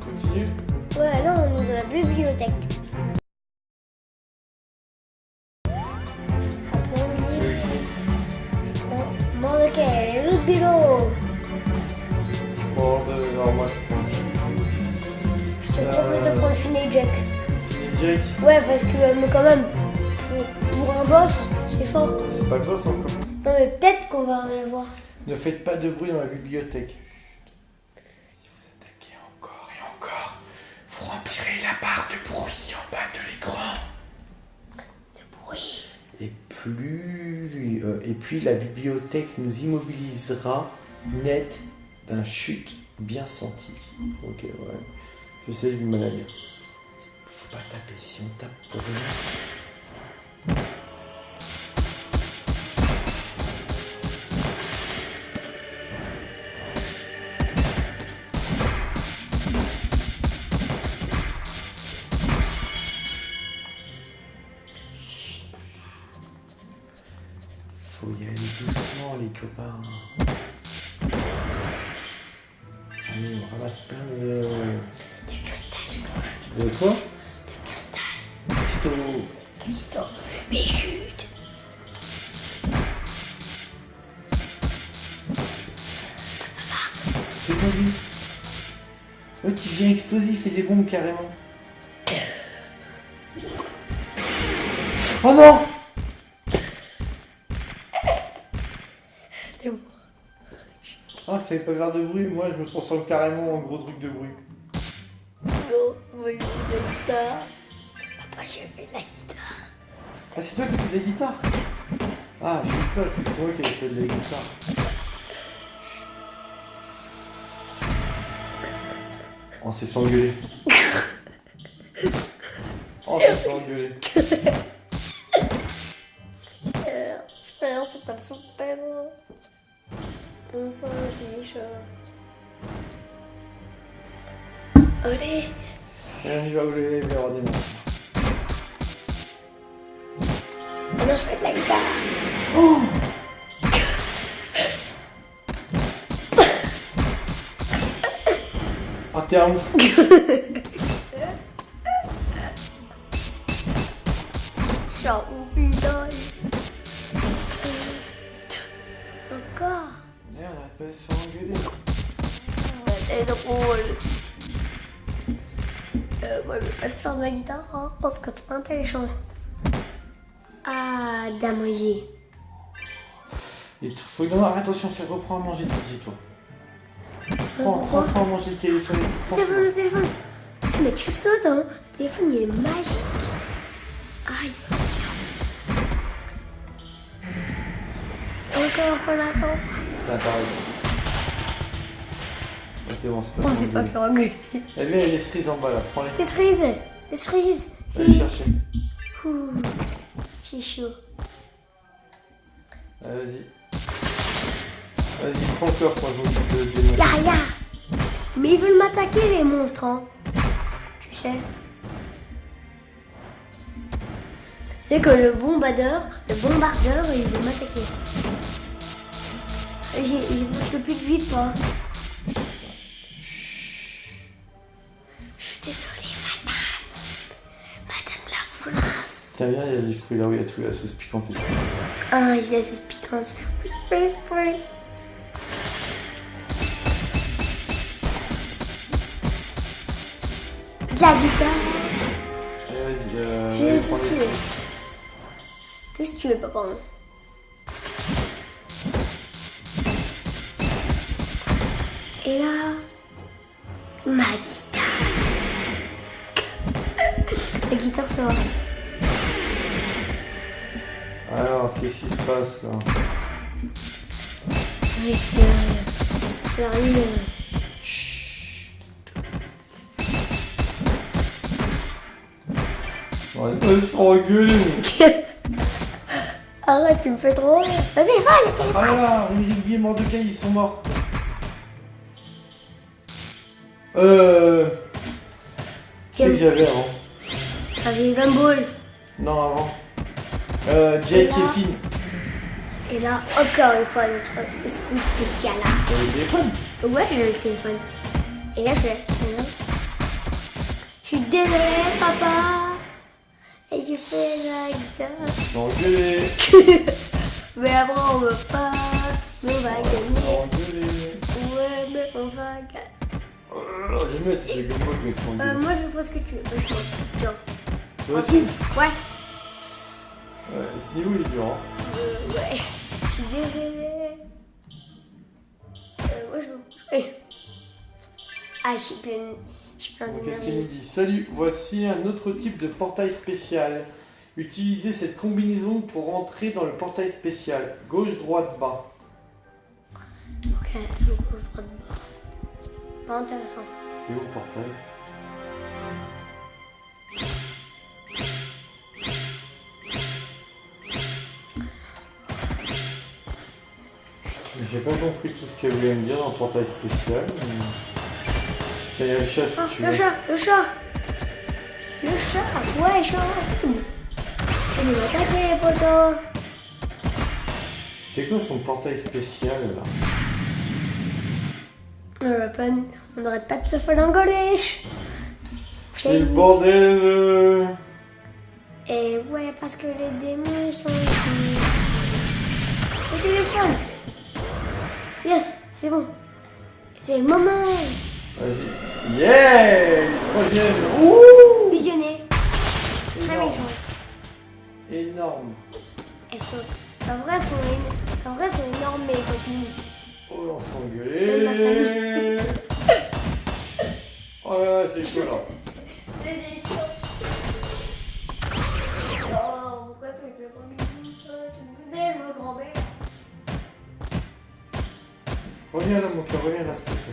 Continue. Ouais, là on est dans la bibliothèque. Après on dit... L'autre bureau. Alors moi je prends Je te propose de prendre Finet Jack. les Jack. Ouais, parce que euh, mais quand même, pour, pour un boss, c'est fort. C'est pas le boss encore. Non mais peut-être qu'on va en avoir. Ne faites pas de bruit dans la bibliothèque. Euh, et puis la bibliothèque nous immobilisera net d'un chute bien senti. Ok, ouais. Je sais, j'ai du mal à. Faut pas taper. Si on tape pour rien. De quoi De cristal. Cristaux. Mais chut. C'est pas lui. Il vient explosif et des bombes carrément. Oh non. Ah, fallait pas faire de bruit, moi je me transforme carrément en gros truc de bruit. Non, moi je fais de la guitare. Papa, je fais de la guitare. Ah, c'est toi qui fais de la guitare Ah, j'ai eu peur, c'est moi qui ai fait de la guitare. On s'est fait engueuler. On s'est fait engueuler. C'est pas super. Enfin, c'est chaud. Et il va ouvrir les verres des mains. Maintenant, je fais de la guitare. Oh Ah, t'es un ouf Genre, oublie-le. Encore. Merde, va pas se faire engueuler. C'est drôle. Faire de la guitare hein, parce que c'est intelligent. Ah. Et tout- faut non, attention, fais reprends à manger, dis toi. Prends, prends, prends à manger le téléphone. prends- Téléphone, le téléphone. Ah, Mais tu sautes, hein. Le téléphone, il est magique. Aïe. Encore, faut l'attendre. T'as c'est bon, c'est pas On s'est pas fait engueuler. Eh bien, les cerises en bas là, prends-les. Les cerises. Les cerises. Va les chercher. Ouh, c'est chaud. Allez, vas-y. Vas-y, prends le coffre, moi je de démonter. Là, là. Mais ils veulent m'attaquer, les monstres, hein. Tu sais. C'est que le bombardeur, le bombardeur, il veut m'attaquer. J'ai j'ai presque plus de vie, pas. Viens, il y a les fruits là où il y a tout, la sauce piquante et tout. Ah, je laisse piquante. Oui, oui. De la guitare. Allez, vas-y, euh, prends si tu veux. Tout ce que tu veux, papa. Et là, ma passe là Mais sérieux. Sérieux. On va pas se faire engueuler Arrête, tu me fais trop rire. Vas-y, va, le téléphone. Ah là là, les billets Mordecai, ils sont morts Euh... C'est que j'avais avant J'avais 20 boules. Non, avant. Euh, Jake là et Finn. Et là, encore une fois, notre scoop spécial là. T'avais le téléphone Ouais, j'ai le téléphone. Et là, je. Je suis désolée, papa. Et je fais. Je vais engueuler. Mais après, on veut pas. Mais on va Je gagner. Ouais, mais on va gagner. Oh là là, bien tes Boy qui se font Euh, moi, je pense que tu veux. Moi, je aussi Ouais. Ouais, ce niveau il est dur. Hein. Euh, ouais. Je suis désolée. Euh, moi, je veux. Eh. Ah, je suis pleine. Je suis Qu'est-ce qu'il nous dit? Salut, voici un autre type de portail spécial. Utilisez cette combinaison pour entrer dans le portail spécial. Gauche, droite, bas. Ok, gauche, droite, bas. Pas intéressant. C'est où le portail? J'ai pas compris tout ce qu'elle voulait me dire dans le portail spécial. mais- Tiens, il y a le chat si Ah, tu le veux. chat, le chat. Le chat. Ouais, chat. Il va attaquer les poteaux. C'est quoi son portail spécial là On pas- on n'arrête pas de se faire engueuler. C'est le bordel euh. Et ouais, parce que les démons ils sont ici. Le téléphone. Yes, c'est bon. C'est le moment. Vas-y. Yeah Troisième Ouh Visionner. Très Énorme. Énorme. Elles sont, en vrai, elles sont, en vrai, c'est énorme, mais. Oh, on engueulé. Oh là là, c'est chaud là. Oh, pourquoi tu fais pas bisous, ça Tu me connais, mon grand-mère. Reviens là, mon cœur, reviens là, s'il te plaît.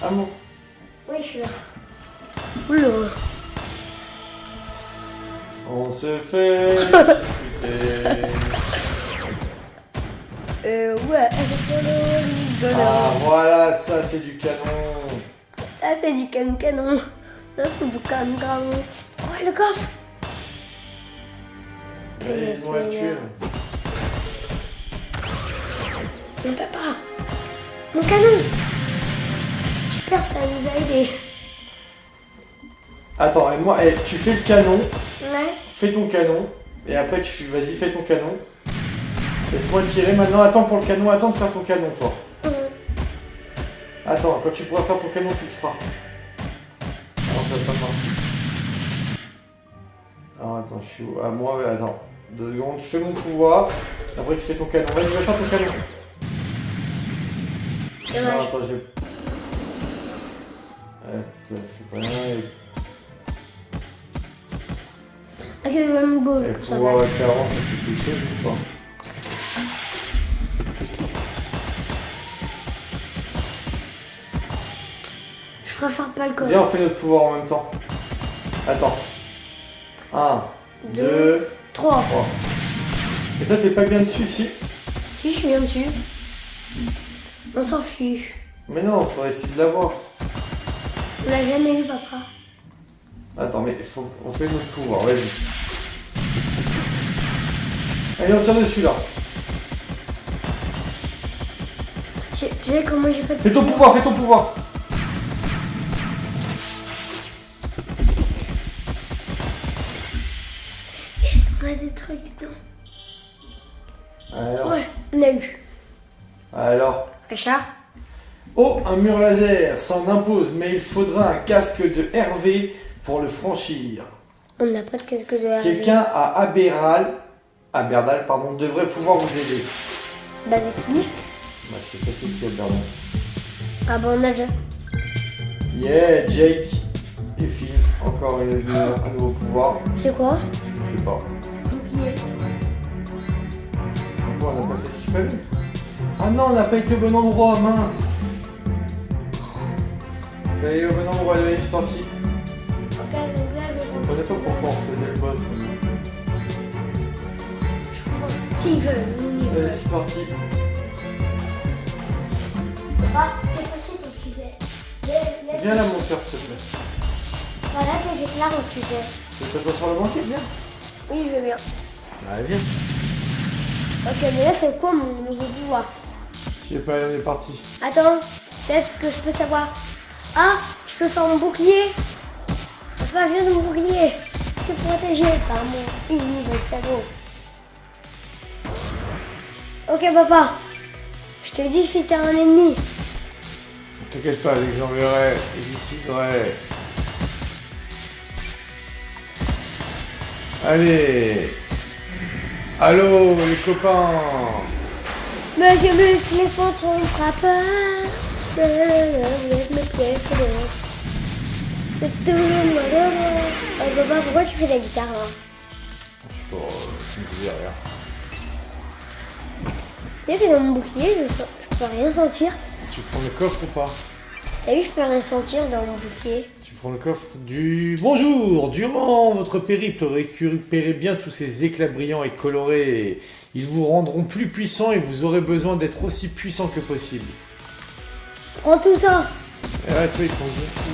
Amour. Oui, je suis là. Oula. On se fait discuter. Euh, ouais, avec Ah, voilà, ça c'est du canon. Ça, c'est du canon canon. Ça, c'est du canon canon. Oh, le coffre. On va le tuer. Mon papa. Mon canon. J'espère que ça nous a aidé. Attends, et moi, eh, tu fais le canon, Ouais. fais ton canon, et après tu fais, vas-y, fais ton canon. Laisse-moi tirer. Maintenant, attends pour le canon, attends de faire ton canon, toi. Attends, quand tu pourras faire ton canon, tu le feras. Non, ça va pas marcher. Alors, attends, je suis où? Ah, moi, attends. Deux secondes, je fais mon pouvoir. Après, tu fais ton canon. Vas-y, va faire ton canon. Non, Dommage. attends, j'ai. Ouais, ça fait pas rien. Et, Avec le Ball, et pouvoir va. à 40, ça fait quelque chose ou pas Je préfère pas le coffre. Viens, on fait notre pouvoir en même temps. Attends. 1, Deux. 2, 3. 3. Et toi, t'es pas bien dessus ici Si, je suis bien dessus. On s'en fiche. Mais non, faudrait essayer de l'avoir. On l'a jamais eu, papa. Attends, mais faut, on fait notre pouvoir, vas-y. Allez, on tire dessus là. Tu tu sais comment j'ai fait Fais ton pouvoir, fais ton pouvoir. Yes, on a des trucs, bien. Alors, Ouais, on a eu. alors. Richard? Oh, un mur laser, s'en impose, mais il faudra un casque de Hervé pour le franchir. On n'a pas de casque de Harry. Quelqu'un à Aberal, Aberdal, pardon, devrait pouvoir vous aider. Bah, c'est qui Bah, je sais pas c'est qui Aberdal. Ah, bah, on a déjà. Yeah, Jake et Phil, encore une, une- un nouveau pouvoir. C'est quoi? Je sais pas. Pourquoi on n'a pas fait ce qu'il fallait? Ah non, on n'a pas été au bon endroit, mince Fallait aller au bon endroit, allez, je suis sorti. Ok, donc là, je Je comprenais pas pourquoi on faisait le boss. prends Steven. Vas-y, c'est parti. Ah, c'est ton sujet. Viens là, mon cœur, s'il te plaît. Voilà que j'ai là mon sujet. Tu veux t'asseoir sur le banquet Viens. Oui, je veux bien. Bah, viens. Ok, mais là, c'est quoi mon nouveau pouvoir? Je sais pas, on est parti. Attends, peut-être que je peux savoir. Ah, je peux faire mon bouclier. Papa, viens de mon bouclier. Je suis protégé par mon innovable sagot. Ok, papa. Je te dis si t'as un ennemi. Ne t'inquiète pas, j'enverrai, j'utiliserai. Allez Allô, les copains Monsieur Muscle, les fantômes monde. Oh, papa, pourquoi tu fais de la guitare là Je sais pas, je me dis rien. Tu sais que dans mon bouclier, je, sens- je peux rien sentir. Tu prends le coffre ou pas? T'as vu, je peux rien sentir dans mon bouclier. Tu prends le coffre du... Bonjour Durant votre périple, récupérez bien tous ces éclats brillants et colorés. Ils vous rendront plus puissants et vous aurez besoin d'être aussi puissant que possible. Prends tout ça. Et ouais, toi, ils prennent beaucoup.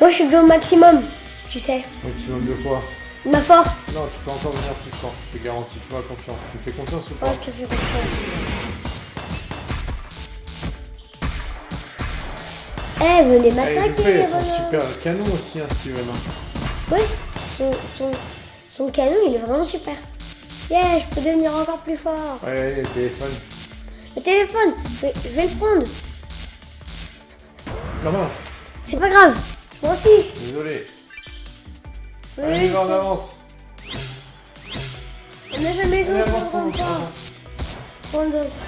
Moi, je suis déjà au maximum. Tu sais. Maximum de quoi? Ma force. Non, tu peux encore venir plus fort, je te garantis, fais-moi confiance. Tu me fais confiance ou pas? Oh, je te fais confiance. Eh, venez Eh, m'attaquer, Loupé, les son bonhommes. super canon aussi, hein, Steven. Ouais, son, son, son canon, il est vraiment super. Yeah, je peux devenir encore plus fort. Ouais, le téléphone. Le téléphone, je vais, je vais le prendre. Non, mince, C'est pas grave. Je m'en fiche. désolé. Oui, Allez, on avance. on n'a jamais joué au. On a-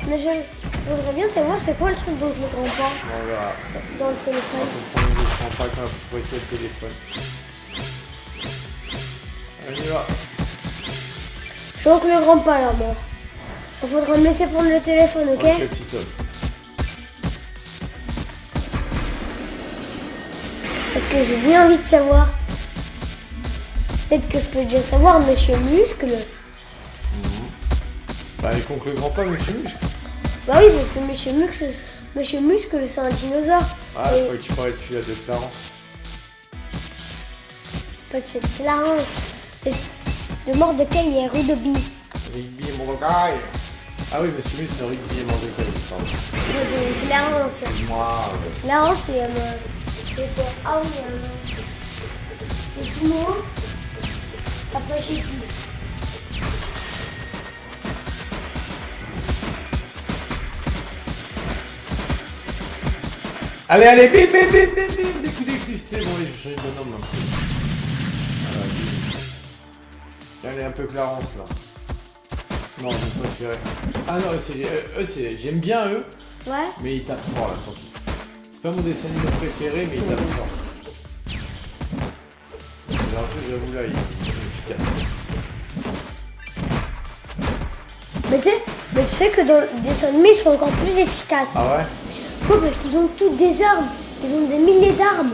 on a jamais- Je voudrais bien savoir c'est quoi le truc dont je ne comprends pas on dans le On téléphone. va comprendre, je prends pas quand on faut le téléphone. Allez, on y va. Manque le grand pas là, moi. Il faudra me laisser prendre le téléphone, ok, Ok, petit homme. Parce que j'ai bien envie de savoir. Peut-être que je peux déjà savoir, monsieur Muscle. Bah, il le grand pas, monsieur Muscle. Bah oui, parce que monsieur Muscle, monsieur Muscle c'est un dinosaure. Ah, je Et croyais que tu parlais de celui-là de Clarence. pas de cette Clarence. De, de Mordecai et Rudobi. Rigby et Mordecai. Ah oui, monsieur Muscle, Rigby et Mordecai, pardon. De Clarence. Moi, Clarence, c'est un. C'est Ah oui, un. C'est Sumo. Après, je sais plus. Allez, allez, bim, bim, bim, bim, bim, des coups d'écristé. Bon, change de bonhomme un peu. Allez, un peu Clarence, là. Non, je préférais. Ah non, eux, c'est, eux, eux, c'est, j'aime bien eux, Ouais. mais ils tapent fort, là, surtout. C'est pas mon dessin animé préféré, mais ils tapent fort. Alors, je- j'avoue, là, ils, sont efficaces. Mais tu sais, mais tu sais que dans le dessin animé, ils sont encore plus efficaces. Ah ouais? Pourquoi Parce qu'ils ont toutes des armes. Ils ont des milliers d'armes.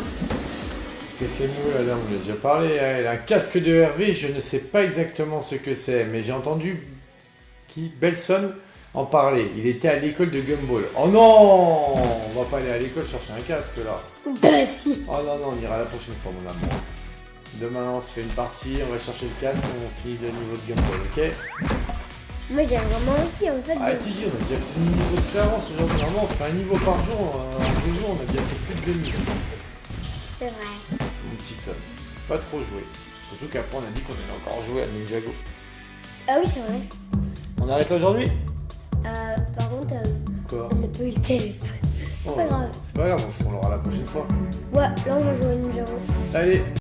Qu'est-ce qu'elle nous, la dame On a déjà parlé. hein. Elle a un casque de Hervé, je ne sais pas exactement ce que c'est, mais j'ai entendu qui Belson en parler. Il était à l'école de Gumball. Oh non On va pas aller à l'école chercher un casque là. Bah si. Oh non, non, on ira la prochaine fois, mon amour. Demain, on se fait une partie, on va chercher le casque, on finit le niveau de Gumball, ok? Moi, j'ai vraiment envie en fait. Ah, de- on a déjà fait le niveau de Clarence. Aujourd'hui, normalement, on fait un niveau par jour. euh, En deux jours, on a déjà fait plus de 2000. C'est vrai. Mon petit homme. Pas trop joué. Surtout qu'après, on a dit qu'on allait encore jouer à Ninjago. Ah oui, c'est vrai. On arrête aujourd'hui? Euh, par contre, euh, Quoi? on n'a pas eu le téléphone. Oh, pas grave. C'est pas grave, on l'aura la prochaine fois. Ouais, là, on va jouer à Ninjago. Allez,